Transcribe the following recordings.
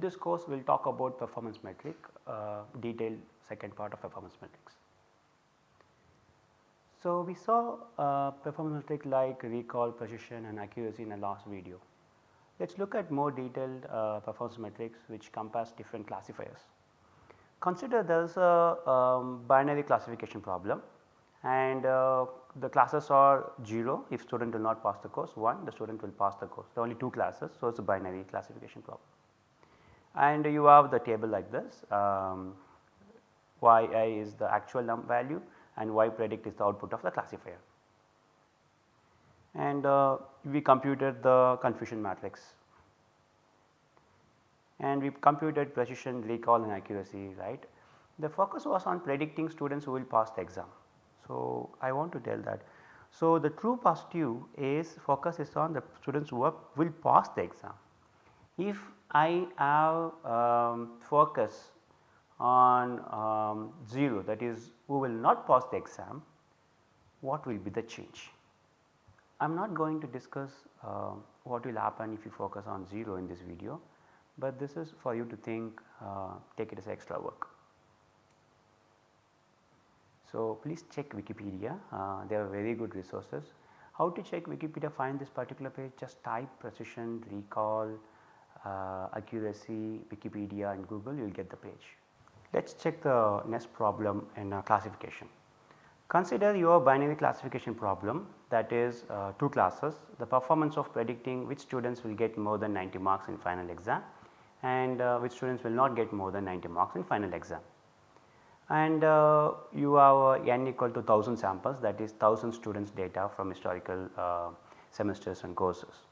In this course we will talk about performance metric, uh, detailed second part of performance metrics. So, we saw uh, performance metric like recall, precision and accuracy in the last video. Let us look at more detailed uh, performance metrics which compass different classifiers. Consider there is a um, binary classification problem and uh, the classes are 0 if student will not pass the course 1 the student will pass the course there are only 2 classes so it is a binary classification problem. And you have the table like this um, yi is the actual value and y predict is the output of the classifier. And uh, we computed the confusion matrix and we computed precision, recall and accuracy right. The focus was on predicting students who will pass the exam. So, I want to tell that. So, the true positive is focus is on the students who will pass the exam. If I have um, focus on um, 0 that is who will not pass the exam, what will be the change? I am not going to discuss uh, what will happen if you focus on 0 in this video, but this is for you to think uh, take it as extra work. So, please check Wikipedia uh, they are very good resources. How to check Wikipedia find this particular page just type precision recall uh, accuracy Wikipedia and Google you will get the page. Let us check the next problem in uh, classification. Consider your binary classification problem that is uh, two classes the performance of predicting which students will get more than 90 marks in final exam and uh, which students will not get more than 90 marks in final exam. And uh, you have n equal to 1000 samples that is 1000 students data from historical uh, semesters and courses.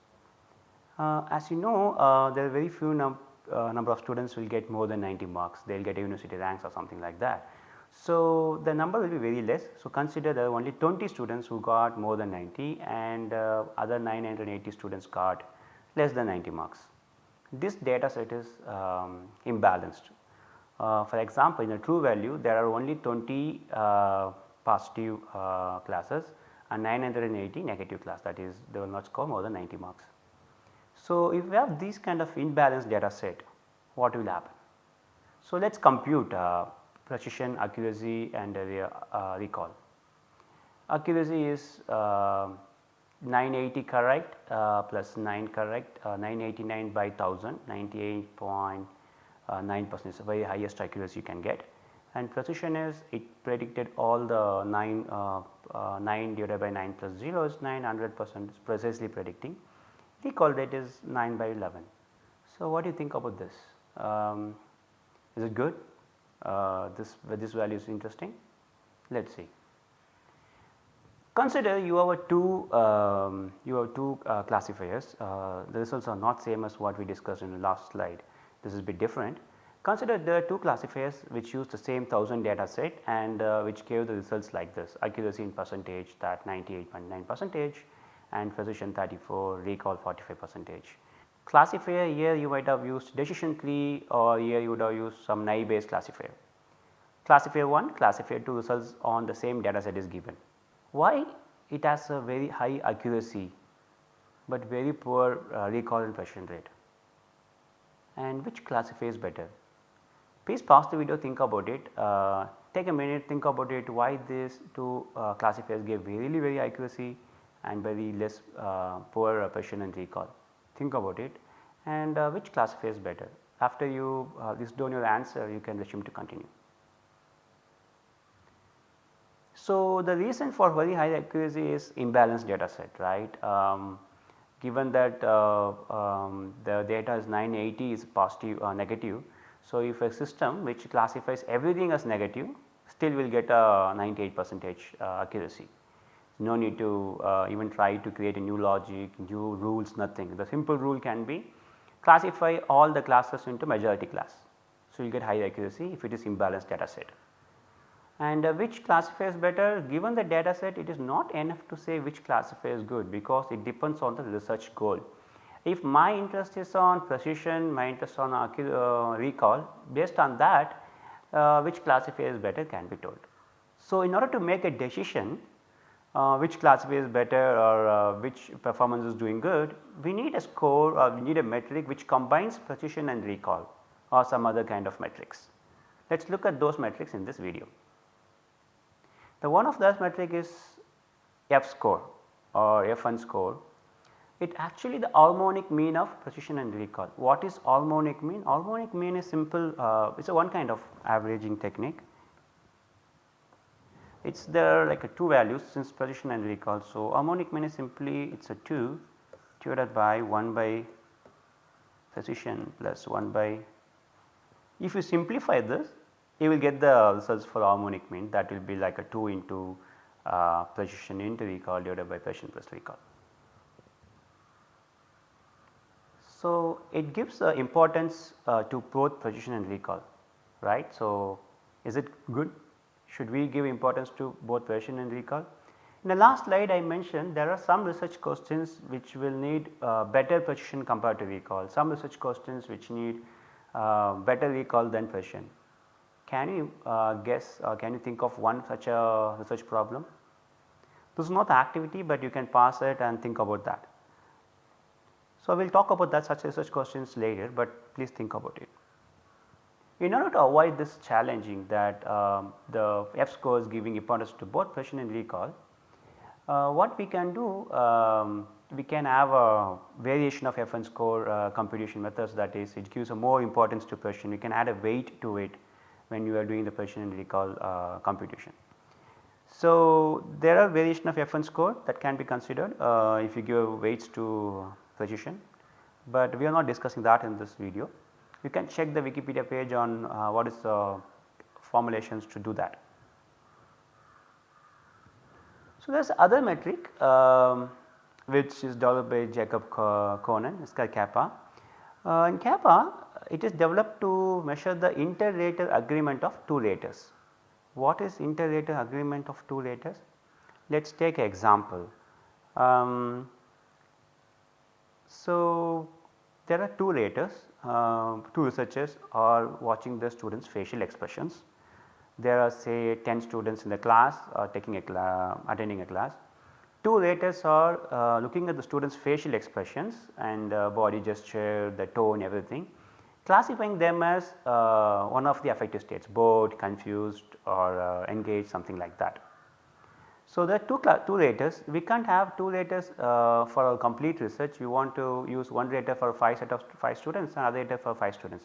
Uh, as you know there are very few num uh, number of students will get more than 90 marks, they will get university ranks or something like that. So, the number will be very less. So, consider there are only 20 students who got more than 90 and uh, other 980 students got less than 90 marks. This data set is um, imbalanced. Uh, for example, in a true value there are only 20 uh, positive uh, classes and 980 negative class that is they will not score more than 90 marks. So, if we have these kind of imbalanced data set what will happen? So, let us compute uh, precision, accuracy and uh, uh, recall. Accuracy is uh, 980 correct uh, plus 9 correct uh, 989 by 1000 98.9 percent is the very highest accuracy you can get and precision is it predicted all the 9 9 divided by 9 plus 0 is 900 percent precisely predicting recall rate is 9 by 11. So, what do you think about this? Um, is it good? Uh, this this value is interesting? Let us see. Consider you have two um, you have two uh, classifiers. Uh, the results are not same as what we discussed in the last slide. This is a bit different. Consider there are two classifiers which use the same 1000 data set and uh, which gave the results like this accuracy in percentage that 98.9 percentage and precision 34, recall 45 percentage. Classifier here you might have used decision tree or here you would have used some naive Bayes classifier. Classifier 1, classifier 2 results on the same data set is given. Why? It has a very high accuracy, but very poor uh, recall and precision rate. And which classifier is better? Please pause the video think about it, uh, take a minute think about it why these two uh, classifiers give really very accuracy and very less uh, poor precision and recall. Think about it and uh, which classifier is better. After you uh, list down your answer you can resume to continue. So, the reason for very high accuracy is imbalanced data set right. Um, given that uh, um, the data is 980 is positive or uh, negative. So, if a system which classifies everything as negative still will get a 98 percentage uh, accuracy no need to uh, even try to create a new logic, new rules nothing. The simple rule can be classify all the classes into majority class. So, you get high accuracy if it is imbalanced data set. And uh, which classifier is better given the data set it is not enough to say which classifier is good because it depends on the research goal. If my interest is on precision, my interest on uh, recall based on that uh, which classifier is better can be told. So, in order to make a decision uh, which classifier is better or uh, which performance is doing good, we need a score or we need a metric which combines precision and recall or some other kind of metrics. Let us look at those metrics in this video. The one of those metric is F score or F1 score. It actually the harmonic mean of precision and recall. What is harmonic mean? Harmonic mean is simple, uh, it is a one kind of averaging technique. It is there like a two values since precision and recall. So, harmonic mean is simply it is a 2 divided by 1 by precision plus 1 by if you simplify this you will get the results for harmonic mean that will be like a 2 into uh, precision into recall divided by precision plus recall. So, it gives uh, importance uh, to both precision and recall right. So, is it good should we give importance to both precision and recall? In the last slide I mentioned there are some research questions which will need uh, better precision compared to recall, some research questions which need uh, better recall than precision. Can you uh, guess or can you think of one such a research problem? This is not the activity, but you can pass it and think about that. So, we will talk about that such research questions later, but please think about it. In order to avoid this challenging that um, the F score is giving importance to both precision and recall, uh, what we can do um, we can have a variation of F1 score uh, computation methods that is it gives a more importance to precision we can add a weight to it when you are doing the precision and recall uh, computation. So, there are variation of F1 score that can be considered uh, if you give weights to precision, but we are not discussing that in this video. You can check the Wikipedia page on uh, what is the formulations to do that. So, there is other metric um, which is developed by Jacob Cohen, it is called kappa. Uh, in kappa it is developed to measure the inter-rater agreement of two raters. What is inter-rater agreement of two raters? Let us take an example. Um, so, there are two raters, uh, two researchers are watching the students facial expressions. There are say 10 students in the class uh, taking a attending a class. Two raters are uh, looking at the students facial expressions and uh, body gesture, the tone everything classifying them as uh, one of the affective states bored, confused or uh, engaged something like that. So, there are two, two raters we can't have two raters uh, for our complete research we want to use one rater for 5 set of 5 students and other rater for 5 students.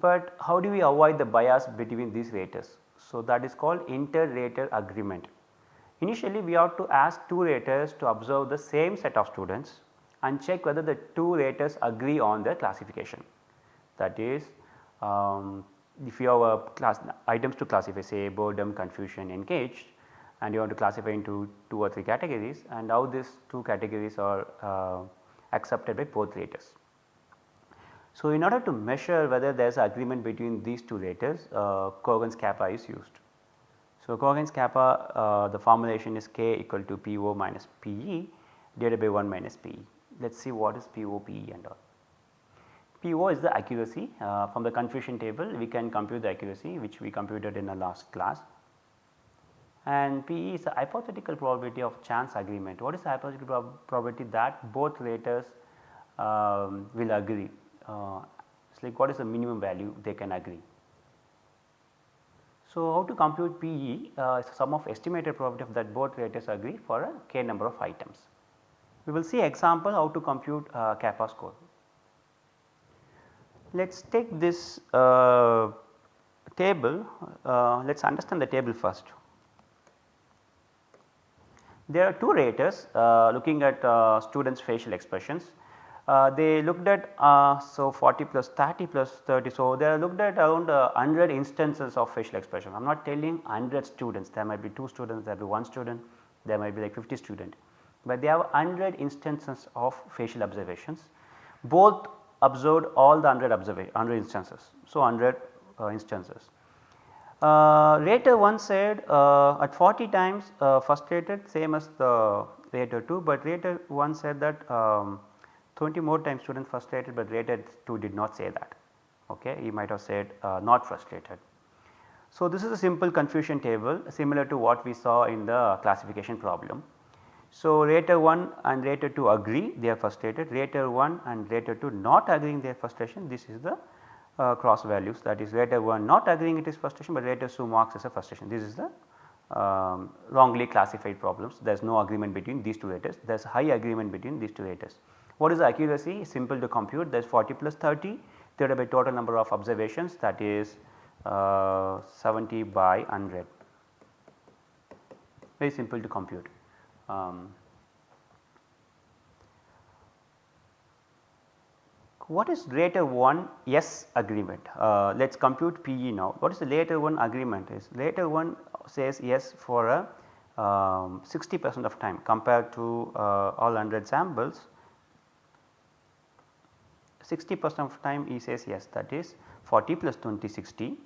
But how do we avoid the bias between these raters? So, that is called inter-rater agreement. Initially we have to ask two raters to observe the same set of students and check whether the two raters agree on their classification that is um, if you have a class items to classify say boredom, confusion, engaged and you want to classify into 2 or 3 categories and how these 2 categories are uh, accepted by both raters. So, in order to measure whether there is agreement between these two raters uh, Cohen's kappa is used. So, Cohen's kappa uh, the formulation is k equal to PO minus PE divided by 1 minus PE. Let us see what is PO, PE and all. PO is the accuracy uh, from the confusion table we can compute the accuracy which we computed in the last class and PE is the hypothetical probability of chance agreement. What is the hypothetical prob probability that both raters um, will agree? Uh, it is like what is the minimum value they can agree. So, how to compute PE uh, sum of estimated probability of that both raters agree for a k number of items. We will see example how to compute uh, kappa score. Let us take this uh, table, uh, let us understand the table first. There are two raters uh, looking at uh, students facial expressions. Uh, they looked at so 40 plus 30 plus 30. So, they looked at around 100 instances of facial expression. I am not telling 100 students, there might be 2 students, there might be 1 student, there might be like 50 student, but they have 100 instances of facial observations. Both observed all the 100 observation 100 instances. So, 100 uh, instances. Uh, rater 1 said uh, at 40 times uh, first rated same as the rater 2, but rater 1 said that um, 20 more times student frustrated, but rater 2 did not say that okay he might have said uh, not frustrated. So, this is a simple confusion table similar to what we saw in the classification problem. So, rater 1 and rater 2 agree they are frustrated, rater 1 and rater 2 not agreeing their frustration this is the uh, cross values that is rater 1 not agreeing it is frustration but rater 2 marks as a frustration. This is the um, wrongly classified problems. There is no agreement between these two raters there is high agreement between these two raters. What is the accuracy? Simple to compute. There is 40 plus 30 divided by total number of observations. That is uh, 70 by 100 very simple to compute. Um, what is rater 1 yes agreement? Uh, Let us compute PE now. What is the later 1 agreement is? Rater 1 says yes for a um, 60 percent of time compared to uh, all 100 samples 60 percent of time he says yes that is 40 plus 20 60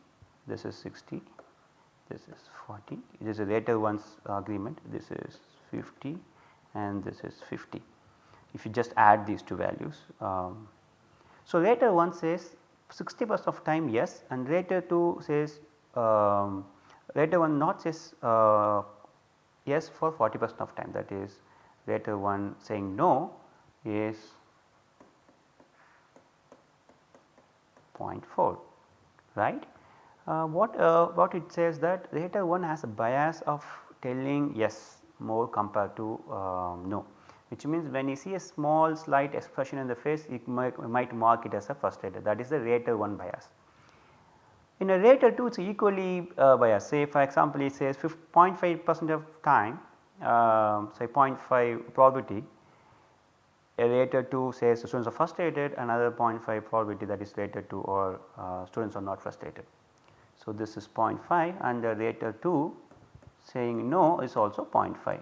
this is 60 this is 40 it is a later 1's agreement this is 50 and this is 50 if you just add these two values. Um, so, rater 1 says 60 percent of time yes and rater 2 says um, rater 1 not says uh, yes for 40 percent of time that is rater 1 saying no is 0.4 right. Uh, what, uh, what it says that rater 1 has a bias of telling yes more compared to um, no which means when you see a small slight expression in the face you might, might mark it as a frustrated that is the rater 1 bias. In a rater 2 it is equally uh, biased say for example it says 0.5 percent of time uh, say 0.5 probability a rater 2 says students are frustrated another 0.5 probability that is rater 2 or uh, students are not frustrated. So, this is 0.5 and the rater 2 saying no is also 0.5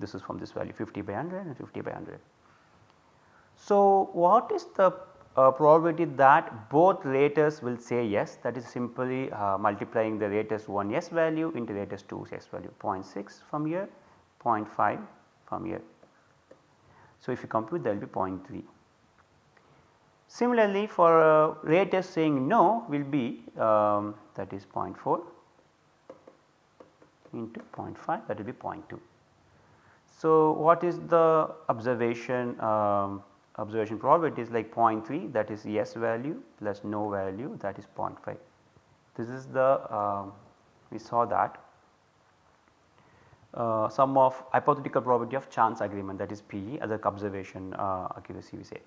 this is from this value 50 by 100 and 50 by 100. So, what is the uh, probability that both raters will say yes that is simply uh, multiplying the raters 1 yes value into raters 2 yes value 0.6 from here 0.5 from here. So, if you compute that will be 0.3. Similarly, for uh, raters saying no will be um, that is 0.4 into 0.5 that will be 0.2. So, what is the observation um, observation probability is like 0.3 that is yes value plus no value that is 0.5. This is the uh, we saw that uh, sum of hypothetical probability of chance agreement that is PE as a observation uh, accuracy we say.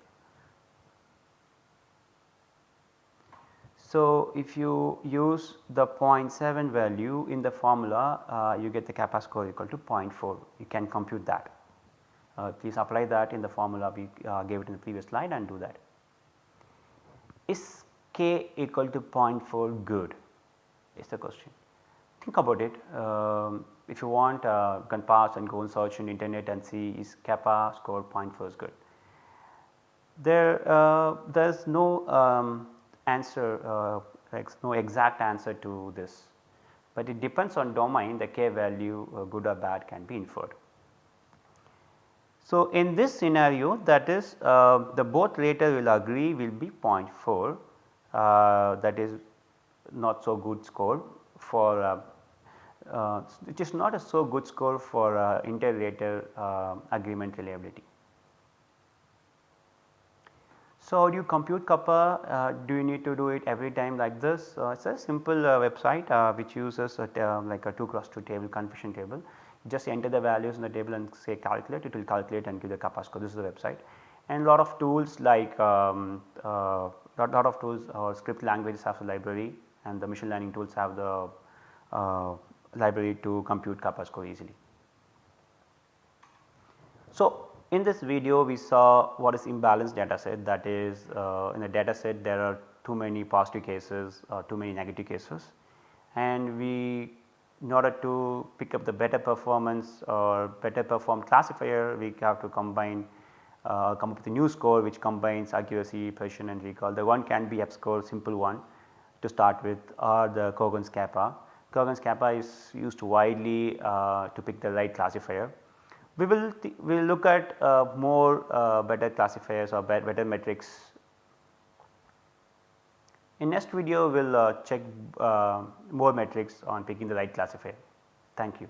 So, if you use the 0.7 value in the formula uh, you get the kappa score equal to 0.4 you can compute that. Uh, please apply that in the formula we uh, gave it in the previous slide and do that. Is k equal to 0.4 good is the question. Think about it um, if you want uh, you can pass and go and search on internet and see is kappa score 0.4 is good. There uh, there is no um, answer uh, no exact answer to this, but it depends on domain the k value uh, good or bad can be inferred. So, in this scenario that is uh, the both rater will agree will be 0.4 uh, that is not so good score for uh, it is not a so good score for uh, inter-rater uh, agreement reliability. So, do you compute kappa? Uh, do you need to do it every time like this? Uh, it is a simple uh, website uh, which uses a, um, like a 2 cross 2 table confusion table. just enter the values in the table and say calculate it will calculate and give the kappa score this is the website. And a lot of tools like um, uh, lot, lot of tools or script languages have the library and the machine learning tools have the uh, library to compute kappa score easily. So, in this video we saw what is imbalanced data set that is uh, in a data set there are too many positive cases or too many negative cases and we in order to pick up the better performance or better perform classifier we have to combine uh, come up with a new score which combines accuracy, precision and recall. The one can be F score simple one to start with or the Cohen's kappa. Cohen's kappa is used widely uh, to pick the right classifier we will we will look at uh, more uh, better classifiers or better metrics In next video we will uh, check uh, more metrics on picking the right classifier. Thank you.